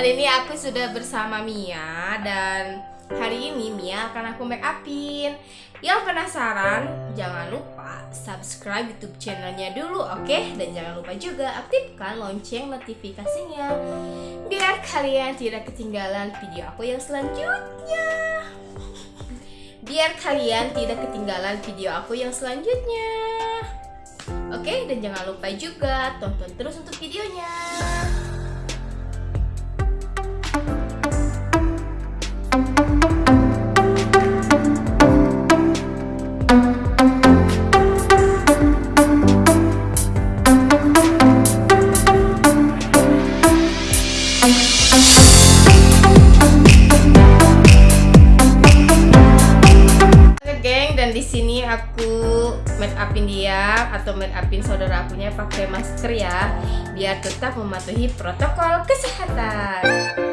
Hari ini aku sudah bersama Mia dan hari ini Mia akan aku make upin. Yang penasaran, jangan lupa subscribe YouTube channelnya dulu, oke? Dan jangan lupa juga aktifkan lonceng notifikasinya biar kalian tidak ketinggalan video aku yang selanjutnya. Biar kalian tidak ketinggalan video aku yang selanjutnya. Oke, dan jangan lupa juga tonton terus untuk videonya. Aku make upin dia atau make upin saudara akunya pakai masker ya, biar tetap mematuhi protokol kesehatan.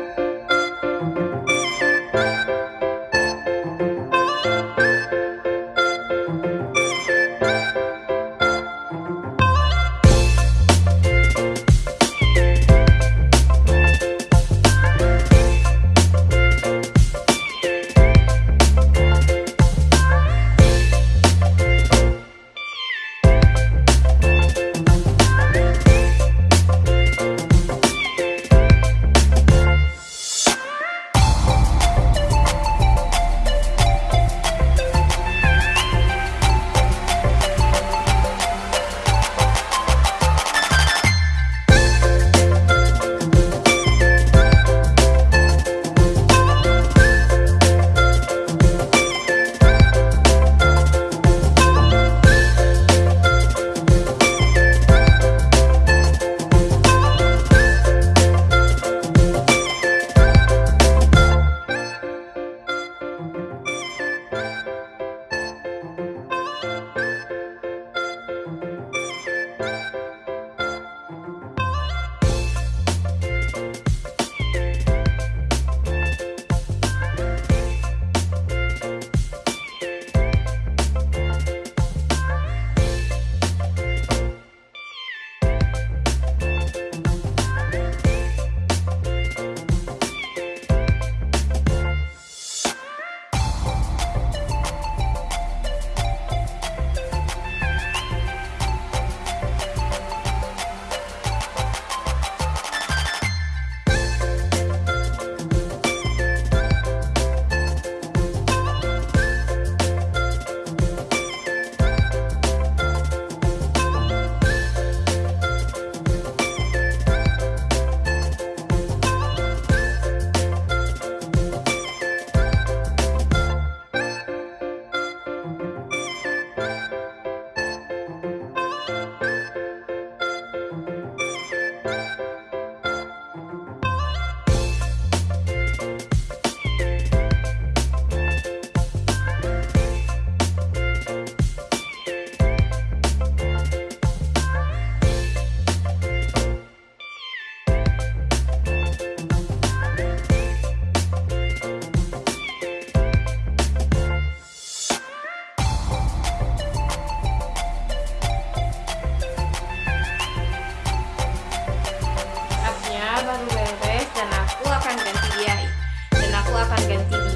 akan ganti